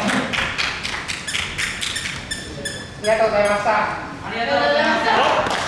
ありがとうございました。ありがとうございました